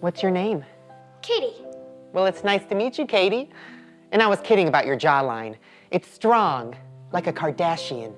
What's your name? Katie. Well, it's nice to meet you, Katie. And I was kidding about your jawline. It's strong, like a Kardashian.